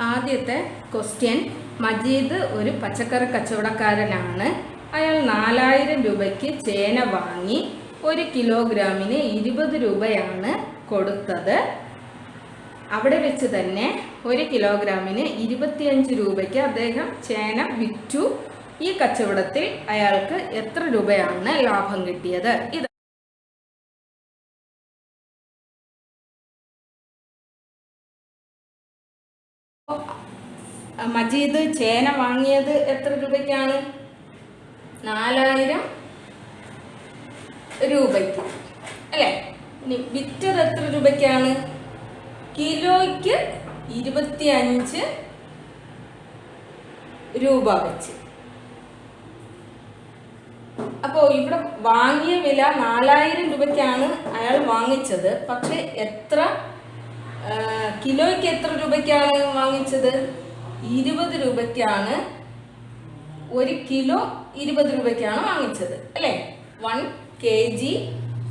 ആദ്യത്തെ ക്വസ്റ്റ്യൻ മജീദ് ഒരു പച്ചക്കറി കച്ചവടക്കാരനാണ്. അയാൾ നാലായിരം രൂപയ്ക്ക് ചേന വാങ്ങി ഒരു കിലോഗ്രാമിന് ഇരുപത് രൂപയാണ് കൊടുത്തത്. അവിടെ വെച്ച് തന്നെ ഒരു കിലോഗ്രാമിന് ഇരുപത്തിയഞ്ച് രൂപയ്ക്ക് അദ്ദേഹം ചേന വിറ്റു. ഈ കച്ചവടത്തിൽ അയാൾക്ക് എത്ര രൂപയാണ് ലാഭം കിട്ടിയത്? ഇത് മജീദ് ചേന വാങ്ങിയത് എത്ര രൂപയ്ക്കാണ്? നാലായിരം രൂപയ്ക്ക്. അല്ലേ? ഇനി വിറ്റത് എത്ര രൂപയ്ക്കാണ്? കിലോയ്ക്ക് ഇരുപത്തി അഞ്ച് രൂപ വെച്ച്. അപ്പോൾ ഇവിടെ വാങ്ങിയ വില നാലായിരം രൂപയ്ക്കാണ് അയാൾ വാങ്ങിച്ചത്. പക്ഷെ എത്ര കിലോയ്ക്ക് എത്ര രൂപയ്ക്കാണ് വാങ്ങിച്ചത്? ഇരുപത് രൂപയ്ക്കാണ് ഒരു കിലോ ഇരുപത് രൂപയ്ക്കാണ് വാങ്ങിച്ചത് അല്ലേ? വൺ കെ ജി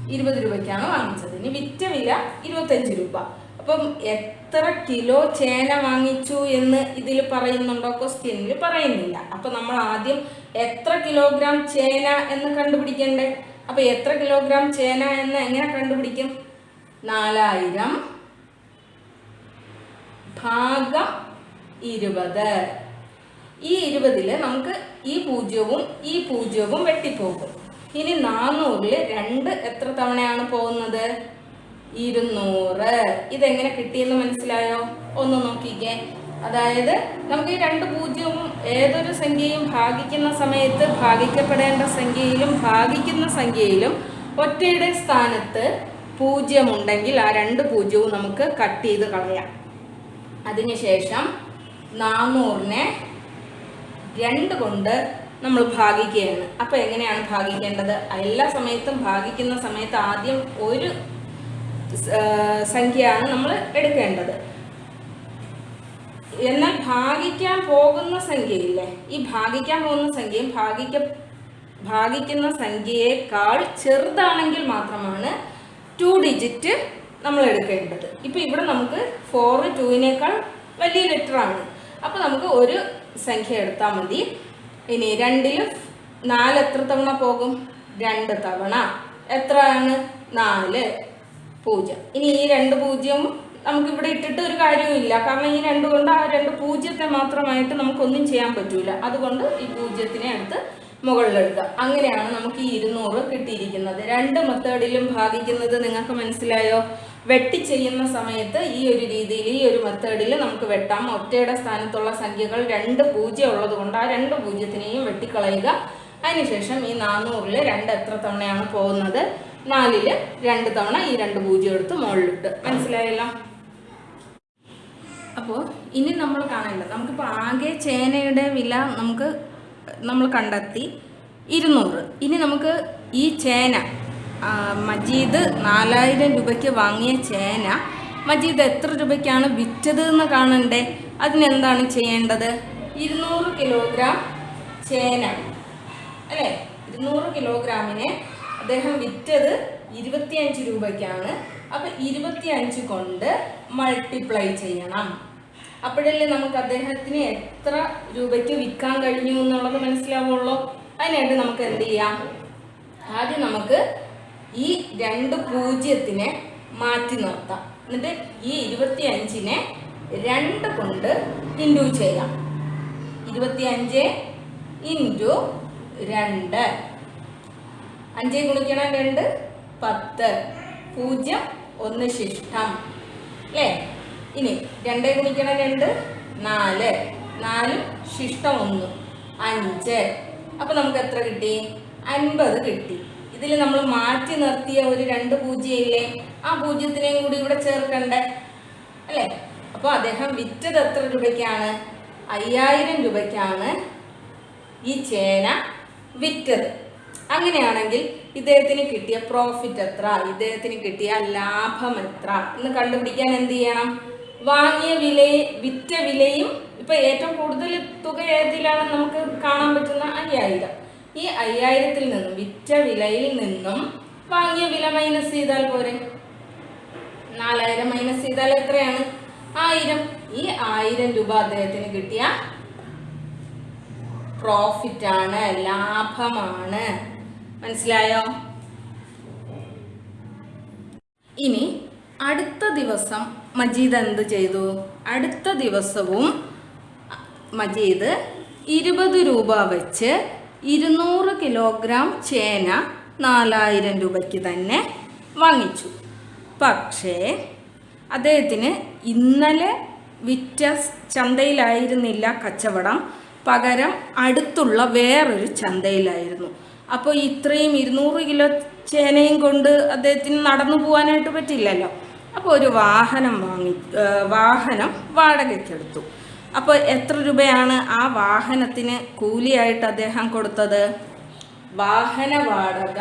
ഇരുപത് രൂപയ്ക്കാണ് വാങ്ങിച്ചത്. ഇനി വിറ്റ വില ഇരുപത്തഞ്ച് രൂപ. അപ്പം എത്ര കിലോ ചേന വാങ്ങിച്ചു എന്ന് ഇതിൽ പറയുന്നുണ്ടോ? ക്വസ്റ്റ്യനിൽ പറയുന്നില്ല. അപ്പൊ നമ്മൾ ആദ്യം എത്ര കിലോഗ്രാം ചേന എന്ന് കണ്ടുപിടിക്കണ്ടേ? അപ്പൊ എത്ര കിലോഗ്രാം ചേന എന്ന് എങ്ങനെ കണ്ടുപിടിക്കും? നാലായിരം ഭാഗം ഇരുപത്. ഈ ഇരുപതിൽ നമുക്ക് ഈ പൂജ്യവും ഈ പൂജ്യവും വെട്ടിപ്പോകും. ഇനി നാനൂറിൽ രണ്ട് എത്ര തവണയാണ് പോകുന്നത്? ഇരുന്നൂറ്. ഇതെങ്ങനെ കിട്ടിയെന്ന് മനസ്സിലായോ? ഒന്ന് നോക്കിക്കേ. അതായത് നമുക്ക് ഈ രണ്ട് പൂജ്യവും ഏതൊരു സംഖ്യയും ഭാഗിക്കുന്ന സമയത്ത് ഭാഗിക്കപ്പെടേണ്ട സംഖ്യയിലും ഭാഗിക്കുന്ന സംഖ്യയിലും ഒറ്റയുടെ സ്ഥാനത്ത് പൂജ്യമുണ്ടെങ്കിൽ ആ രണ്ട് പൂജ്യവും നമുക്ക് കട്ട് ചെയ്ത് കളയാം. അതിനുശേഷം നാനൂറിനെ രണ്ട് കൊണ്ട് നമ്മൾ ഭാഗിക്കുകയാണ്. അപ്പോൾ എങ്ങനെയാണ് ഭാഗിക്കേണ്ടത്? എല്ലാ സമയത്തും ഭാഗിക്കുന്ന സമയത്ത് ആദ്യം ഒരു സംഖ്യയാണ് നമ്മൾ എടുക്കേണ്ടത്. എന്നാൽ ഭാഗിക്കാൻ പോകുന്ന സംഖ്യയില്ലേ? ഈ ഭാഗിക്കാൻ പോകുന്ന സംഖ്യയും ഭാഗിക്ക ഭാഗിക്കുന്ന സംഖ്യയേക്കാൾ ചെറുതാണെങ്കിൽ മാത്രമാണ് ടു ഡിജിറ്റ് നമ്മൾ എടുക്കേണ്ടത്. ഇപ്പൊ ഇവിടെ നമുക്ക് ഫോർ ടുവിനേക്കാൾ വലിയ ലെറ്റർ ആണ് അപ്പൊ നമുക്ക് ഒരു സംഖ്യ എടുത്താൽ മതി. ഇനി രണ്ടിൽ നാല് എത്ര തവണ പോകും? രണ്ട് തവണ. എത്രയാണ്? നാല്. പൂജ്യം. ഇനി ഈ രണ്ട് പൂജ്യവും നമുക്ക് ഇവിടെ ഇട്ടിട്ട് ഒരു കാര്യവുമില്ല കാരണം ഈ രണ്ട് കൊണ്ട് ആ രണ്ട് പൂജ്യത്തെ മാത്രമായിട്ട് നമുക്കൊന്നും ചെയ്യാൻ പറ്റൂല. അതുകൊണ്ട് ഈ പൂജ്യത്തിനെ എടുത്ത് മുകളിലെടുക്കുക അങ്ങനെയാണ് നമുക്ക് ഈ ഇരുന്നൂറ് കിട്ടിയിരിക്കുന്നത്. രണ്ട് മെത്തേഡിലും ഭാഗിക്കുന്നത് നിങ്ങൾക്ക് മനസ്സിലായോ? വെട്ടി ചെയ്യുന്ന സമയത്ത് ഈ ഒരു രീതിയിൽ ഈ ഒരു മെത്തേഡിൽ നമുക്ക് വെട്ടാം. ഒറ്റയുടെ സ്ഥാനത്തുള്ള സംഖ്യകൾ രണ്ട് പൂജ്യം ഉള്ളത് കൊണ്ട് ആ രണ്ട് പൂജ്യത്തിനെയും വെട്ടിക്കളയുക. അതിനുശേഷം ഈ നാനൂറിൽ രണ്ട് എത്ര തവണയാണ് പോകുന്നത്? നാലിൽ രണ്ട് തവണ ഈ രണ്ട് പൂജ്യം എടുത്ത് മുകളിലിട്ട്. മനസ്സിലായല്ലോ? അപ്പോൾ ഇനി നമ്മൾ കാണേണ്ടത് നമുക്കിപ്പോൾ ആകെ ചേനയുടെ വില നമുക്ക് നമ്മൾ കണ്ടെത്തി. ഇരുന്നൂറ്. ഇനി നമുക്ക് ഈ ചേന മജീദ് നാലായിരം രൂപയ്ക്ക് വാങ്ങിയ ചേന. മജീദ് എത്ര രൂപയ്ക്കാണ് വിറ്റത് എന്ന് കാണണ്ടേ? അതിനെന്താണ് ചെയ്യേണ്ടത്? ഇരുന്നൂറ് കിലോഗ്രാം ചേന. അല്ലേ? ഇരുന്നൂറ് കിലോഗ്രാമിനെ അദ്ദേഹം വിറ്റത് ഇരുപത്തിയഞ്ച് രൂപയ്ക്കാണ്. അപ്പൊ ഇരുപത്തിയഞ്ച് കൊണ്ട് മൾട്ടിപ്ലൈ ചെയ്യണം. അപ്പോഴല്ലേ നമുക്ക് അദ്ദേഹത്തിന് എത്ര രൂപയ്ക്ക് വിൽക്കാൻ കഴിഞ്ഞു എന്നുള്ളത് മനസ്സിലാവുള്ളൂ. അതിനായിട്ട് നമുക്ക് എന്ത് ചെയ്യാം? ആദ്യം നമുക്ക് ഈ രണ്ട് പൂജ്യത്തിനെ മാറ്റി നിർത്താം. എന്നിട്ട് ഈ ഇരുപത്തി അഞ്ചിനെ രണ്ട് കൊണ്ട് ഇൻഡു ചെയ്യാം. ഇരുപത്തി അഞ്ച് ഇന്റു രണ്ട്. അഞ്ച് ഗുണിക്കണം രണ്ട് പത്ത്. പൂജ്യം ഒന്ന് ശിഷ്ടം. അല്ലേ? ഇനി രണ്ട് ഗുണിക്കണം രണ്ട് നാല്. നാലും ശിഷ്ടം ഒന്ന്. അഞ്ച്. അപ്പം നമുക്ക് എത്ര കിട്ടി? അൻപത് കിട്ടി. ഇതിൽ നമ്മൾ മാറ്റി നിർത്തിയ ഒരു രണ്ട് പൂജ്യം ഇല്ലേ ആ പൂജ്യത്തിനെയും കൂടി ഇവിടെ ചേർക്കണ്ടേ? അല്ലേ? അപ്പോൾ അദ്ദേഹം വിറ്റത് എത്ര രൂപയ്ക്കാണ്? അയ്യായിരം രൂപയ്ക്കാണ് ഈ ചേന വിറ്റത്. അങ്ങനെയാണെങ്കിൽ ഇദ്ദേഹത്തിന് കിട്ടിയ പ്രോഫിറ്റ് എത്ര? ഇദ്ദേഹത്തിന് കിട്ടിയ ലാഭം എത്ര? എന്ന് കണ്ടുപിടിക്കാൻ എന്ത് ചെയ്യണം? വാങ്ങിയ വിലയെ വിറ്റ വിലയും ഇപ്പൊ ഏറ്റവും കൂടുതൽ തുക ഏതിലാണ് നമുക്ക് കാണാൻ പറ്റുന്ന അയ്യായിരം. ഈ അയ്യായിരത്തിൽ നിന്നും വിറ്റ വിലയിൽ നിന്നും വാങ്ങിയ വില മൈനസ് ചെയ്താൽ പോരെ? നാലായിരം മൈനസ് ചെയ്താൽ എത്രയാണ്? ആയിരം. ഈ ആയിരം രൂപ അദ്ദേഹത്തിന് കിട്ടിയ പ്രോഫിറ്റ് ആണ് ലാഭമാണ്. മനസ്സിലായോ? ഇനി അടുത്ത ദിവസം മജീദ് എന്ത് ചെയ്തു? അടുത്ത ദിവസവും മജീദ് ഇരുപത് രൂപ വെച്ച് ഇരുന്നൂറ് കിലോഗ്രാം ചേന നാലായിരം രൂപയ്ക്ക് തന്നെ വാങ്ങിച്ചു. പക്ഷേ അദ്ദേഹത്തിന് ഇന്നലെ വിറ്റ ചന്തയിലായിരുന്നില്ല കച്ചവടം. പകരം അടുത്തുള്ള വേറൊരു ചന്തയിലായിരുന്നു. അപ്പോൾ ഇത്രയും ഇരുന്നൂറ് കിലോ ചേനയും കൊണ്ട് അദ്ദേഹത്തിന് നടന്നു പോകാനായിട്ട് പറ്റില്ലല്ലോ. അപ്പോൾ ഒരു വാഹനം വാങ്ങി വാഹനം വാടകയ്ക്കെടുത്തു. അപ്പോൾ എത്ര രൂപയാണ് ആ വാഹനത്തിന് കൂലിയായിട്ട് അദ്ദേഹം കൊടുത്തത്? വാഹന വാടക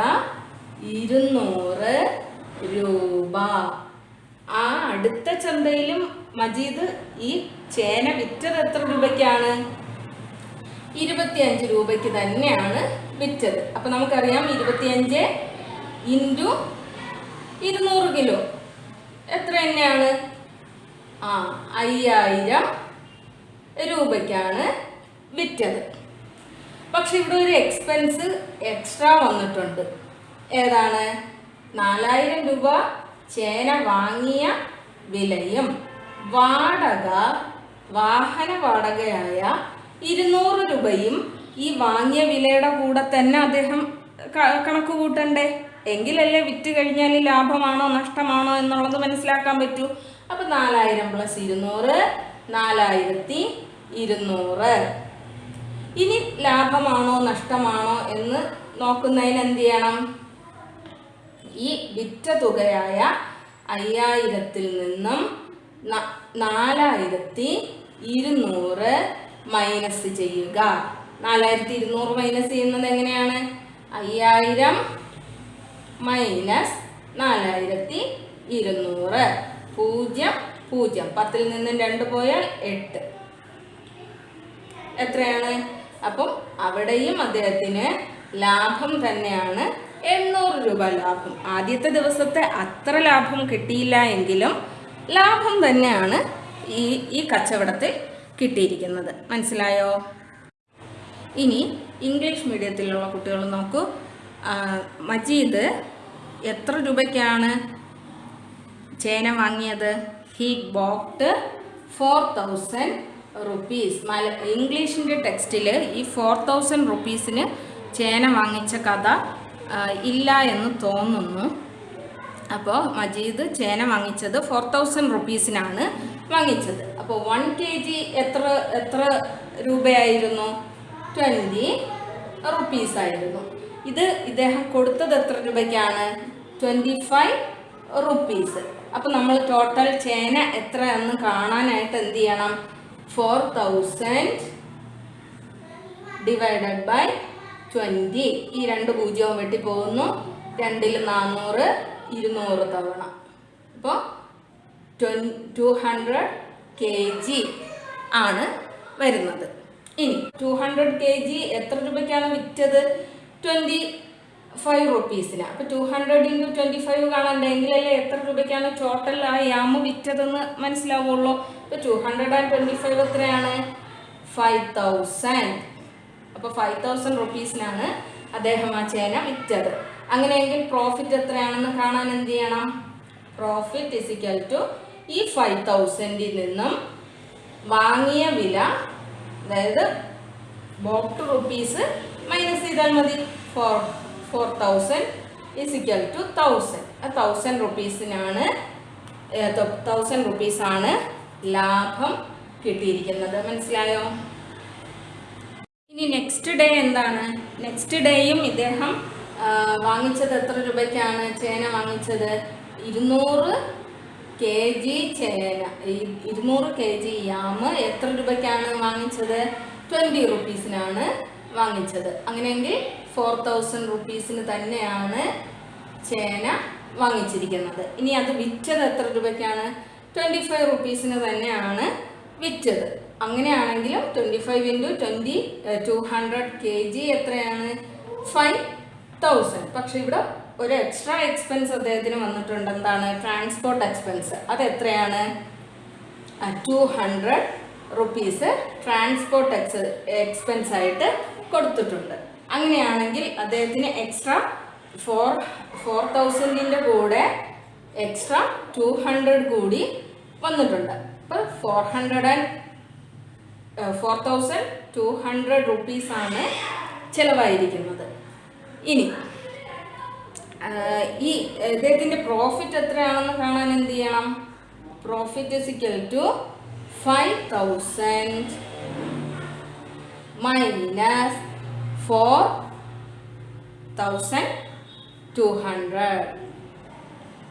ഇരുന്നൂറ് രൂപ. ആ അടുത്ത ചന്തയിലും മജീദ് ഈ ചേന വിറ്റത് എത്ര രൂപയ്ക്കാണ്? ഇരുപത്തിയഞ്ച് രൂപയ്ക്ക് തന്നെയാണ് വിറ്റത്. അപ്പൊ നമുക്കറിയാം ഇരുപത്തിയഞ്ച് ഇന്റു ഇരുന്നൂറ് കിലോ. എത്ര തന്നെയാണ്? ആ അയ്യായിരം രൂപയ്ക്കാണ് വിറ്റത്. പക്ഷെ ഇവിടെ ഒരു എക്സ്പെൻസ് എക്സ്ട്രാ വന്നിട്ടുണ്ട്. ഏതാണ്? നാലായിരം രൂപ ചേന വാങ്ങിയ വിലയും വാടക വാഹന വാടകയായ ഇരുന്നൂറ് രൂപയും ഈ വാങ്ങിയ വിലയുടെ കൂടെ തന്നെ അദ്ദേഹം കണക്ക് കൂട്ടണ്ടേ? എങ്കിലല്ലേ വിറ്റ് കഴിഞ്ഞാൽ ലാഭമാണോ നഷ്ടമാണോ എന്നുള്ളത് മനസ്സിലാക്കാൻ പറ്റൂ. അപ്പൊ നാലായിരം പ്ലസ് ഇരുന്നൂറ് നാലായിരത്തി ഇരുന്നൂറ് ഇനി ലാഭമാണോ നഷ്ടമാണോ എന്ന് നോക്കുന്നതിന് എന്ത് ചെയ്യണം? ഈ വിറ്റ തുകയായ അയ്യായിരത്തിൽ നിന്നും നാലായിരത്തി ഇരുന്നൂറ് മൈനസ് ചെയ്യുക. നാലായിരത്തി ഇരുന്നൂറ് മൈനസ് ചെയ്യുന്നത് എങ്ങനെയാണ്? അയ്യായിരം മൈനസ് നാലായിരത്തി ഇരുന്നൂറ് പൂജ്യം പൂജ്യം. പത്തിൽ നിന്നും രണ്ട് പോയാൽ എട്ട്. എത്രയാണ്? അപ്പം അവിടെയും അദ്ദേഹത്തിന് ലാഭം തന്നെയാണ്. എണ്ണൂറ് രൂപ ലാഭം. ആദ്യത്തെ ദിവസത്തെ അത്ര ലാഭം കിട്ടിയില്ല എങ്കിലും ലാഭം തന്നെയാണ് ഈ ഈ കച്ചവടത്തിൽ കിട്ടിയിരിക്കുന്നത്. മനസ്സിലായോ? ഇനി ഇംഗ്ലീഷ് മീഡിയത്തിലുള്ള കുട്ടികൾ നോക്കൂ. മജീദ് എത്ര രൂപയ്ക്കാണ് ചേന വാങ്ങിയത്? He bought four thousand rupees മല ഇംഗ്ലീഷിന്റെ ടെക്സ്റ്റിൽ ഈ ഫോർ തൗസൻഡ് റുപ്പീസിന് ചേന വാങ്ങിച്ച കഥ ഇല്ല എന്ന് തോന്നുന്നു. അപ്പോൾ മജീദ് ചേന വാങ്ങിച്ചത് ഫോർ തൗസൻഡ് റുപ്പീസിനാണ് വാങ്ങിച്ചത്. അപ്പോൾ വൺ കെ ജി എത്ര എത്ര രൂപയായിരുന്നു? ട്വന്റി റുപ്പീസായിരുന്നു ഇത് ഇദ്ദേഹം കൊടുത്തത് എത്ര രൂപയ്ക്കാണ്? ട്വന്റി ഫൈവ് റുപ്പീസ് അപ്പോൾ നമ്മൾ ടോട്ടൽ ചേന എത്രയെന്ന് കാണാനായിട്ട് എന്ത് ചെയ്യണം? Four thousand divided by twenty ഈ രണ്ട് പൂജ്യവും വെട്ടി പോകുന്നു. രണ്ടിൽ നാനൂറ് ഇരുന്നൂറ് തവണ. അപ്പോൾ ടു ഹൺഡ്രഡ് കെ ജി ആണ് വരുന്നത്. ഇനി ടു ഹൺഡ്രഡ് കെ ജി എത്ര രൂപയ്ക്കാണ് വിറ്റത്? ട്വന്റി ഫൈവ് റുപ്പീസിന് അപ്പോൾ two hundred into twenty five കാണണ്ടേ എങ്കിലല്ലേ എത്ര രൂപയ്ക്കാണ് ടോട്ടൽ ആ യാമ് വിറ്റതെന്ന് മനസ്സിലാവുള്ളൂ. അപ്പോൾ two hundred and twenty five എത്രയാണ് ഫൈവ് തൗസൻഡ് അപ്പോൾ ഫൈവ് തൗസൻഡ് റുപ്പീസിനാണ് അദ്ദേഹം ആ ചേന വിറ്റത്. അങ്ങനെയെങ്കിൽ പ്രോഫിറ്റ് എത്രയാണെന്ന് കാണാൻ എന്ത് ചെയ്യണം? പ്രോഫിറ്റ് ഇസിക്കൽ ടു ഈ ഫൈവ് തൗസൻഡിൽ നിന്നും വാങ്ങിയ വില അതായത് ബോട്ട് റുപ്പീസ് മൈനസ് ചെയ്താൽ മതി. Four four thousand is equal to thousand ആ തൗസൻഡ് റുപ്പീസിനാണ് തൗസൻഡ് റുപ്പീസാണ് ലാഭം കിട്ടിയിരിക്കുന്നത്. മനസ്സിലായോ? ഇനി നെക്സ്റ്റ് ഡേ എന്താണ്? നെക്സ്റ്റ് ഡേയും ഇദ്ദേഹം വാങ്ങിച്ചത് എത്ര രൂപയ്ക്കാണ്? ചേന വാങ്ങിച്ചത് ഇരുന്നൂറ് കെ ജി ചേന ഇരുന്നൂറ് കെ ജി യാമ് എത്ര രൂപയ്ക്കാണ് വാങ്ങിച്ചത്? ട്വന്റി റുപ്പീസിനാണ് വാങ്ങിച്ചത്. അങ്ങനെയെങ്കിൽ ഫോർ തൗസൻഡ് റുപ്പീസിന് തന്നെയാണ് ചേന വാങ്ങിച്ചിരിക്കുന്നത്. ഇനി അത് വിറ്റത് എത്ര രൂപയ്ക്കാണ്? ട്വന്റി ഫൈവ് റുപ്പീസിന് തന്നെയാണ് വിറ്റത്. അങ്ങനെയാണെങ്കിലും twenty five into twenty two hundred K G എത്രയാണ്? ഫൈവ് തൗസൻഡ് പക്ഷെ ഇവിടെ ഒരു എക്സ്ട്രാ എക്സ്പെൻസ് അദ്ദേഹത്തിന് വന്നിട്ടുണ്ട്. എന്താണ്? ട്രാൻസ്പോർട്ട് എക്സ്പെൻസ് അത് എത്രയാണ്? Two hundred rupees transport ex expense ആയിട്ട് കൊടുത്തിട്ടുണ്ട്. അങ്ങനെയാണെങ്കിൽ അദ്ദേഹത്തിന് എക്സ്ട്രാ ഫോർ ഫോർ തൗസൻഡിന്റെ കൂടെ എക്സ്ട്രാ ടു ഹൺഡ്രഡ് കൂടി വന്നിട്ടുണ്ട്. അപ്പോൾ four hundred and four thousand two hundred റുപ്പീസാണ് ചിലവായിരിക്കുന്നത്. ഇനി ഈ ഇദ്ദേഹത്തിന്റെ പ്രോഫിറ്റ് എത്രയാണെന്ന് കാണാൻ എന്ത് ചെയ്യണം? Profit is equal to five thousand minus four thousand two hundred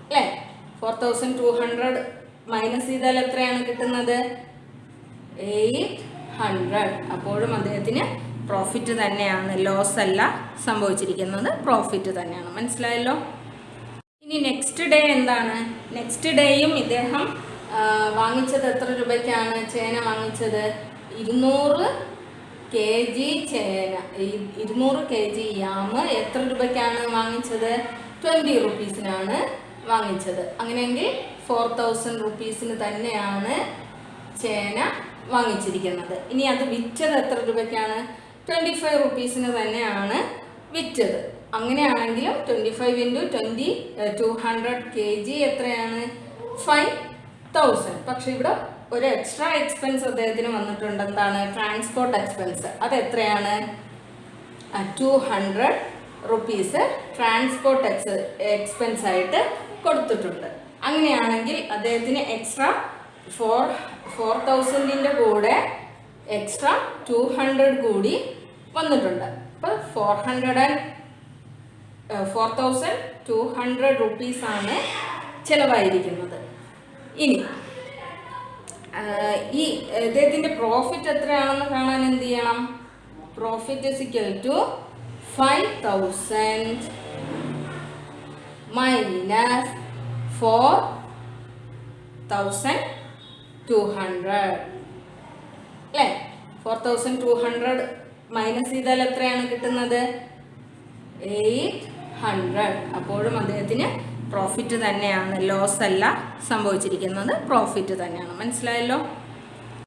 അല്ലേ four thousand two hundred minus ചെയ്താൽ എത്രയാണ് കിട്ടുന്നത്? എയ്റ്റ് ഹൺഡ്രഡ് അപ്പോഴും അദ്ദേഹത്തിന് പ്രോഫിറ്റ് തന്നെയാണ്. ലോസ് അല്ല സംഭവിച്ചിരിക്കുന്നത്. പ്രോഫിറ്റ് തന്നെയാണ്. മനസ്സിലായല്ലോ? ഇനി നെക്സ്റ്റ് ഡേ എന്താണ്? നെക്സ്റ്റ് ഡേയും ഇദ്ദേഹം വാങ്ങിച്ചത് എത്ര രൂപയ്ക്കാണ്? ചേന വാങ്ങിച്ചത്? ഇരുന്നൂറ് കെ ജി ചേന ഇരുന്നൂറ് കെ ജി യാമ് എത്ര രൂപയ്ക്കാണ് വാങ്ങിച്ചത്? ട്വന്റി റുപ്പീസിനാണ് വാങ്ങിച്ചത്. അങ്ങനെയെങ്കിൽ ഫോർ തൗസൻഡ് റുപ്പീസിന് തന്നെയാണ് ചേന വാങ്ങിച്ചിരിക്കുന്നത്. ഇനി അത് വിറ്റത് എത്ര രൂപയ്ക്കാണ്? ട്വന്റി ഫൈവ് റുപ്പീസിന് തന്നെയാണ് വിറ്റത്. അങ്ങനെയാണെങ്കിലും twenty five into twenty two hundred K G എത്രയാണ്? ഫൈവ് തൗസൻഡ് പക്ഷെ ഇവിടെ ഒരു എക്സ്ട്രാ എക്സ്പെൻസ് അദ്ദേഹത്തിന് വന്നിട്ടുണ്ട് എന്താണ് ട്രാൻസ്പോർട്ട് എക്സ്പെൻസ് അത് എത്രയാണ്? Two hundred rupees transport ex expense ആയിട്ട് കൊടുത്തിട്ടുണ്ട്. അങ്ങനെയാണെങ്കിൽ അദ്ദേഹത്തിന് എക്സ്ട്രാ ഫോർ ഫോർ തൗസൻഡിന്റെ കൂടെ എക്സ്ട്രാ ടു ഹൺഡ്രഡ് കൂടി വന്നിട്ടുണ്ട്. അപ്പോൾ four hundred and four thousand two hundred റുപ്പീസാണ് ചിലവായിരിക്കുന്നത്. ഇനി ഈ ഇദ്ദേഹത്തിന്റെ പ്രോഫിറ്റ് എത്രയാണെന്ന് കാണാൻ എന്ത് ചെയ്യണം? Profit is equal to five thousand minus four thousand two hundred അല്ലേ? Four thousand two hundred minus ചെയ്താൽ എത്രയാണ് കിട്ടുന്നത്? എയ്റ്റ് ഹൺഡ്രഡ് അപ്പോഴും അദ്ദേഹത്തിന് പ്രോഫിറ്റ് തന്നെയാണ് ലോസ് അല്ല സംഭവിച്ചിരിക്കുന്നത്. പ്രോഫിറ്റ് തന്നെയാണ്. മനസ്സിലായല്ലോ?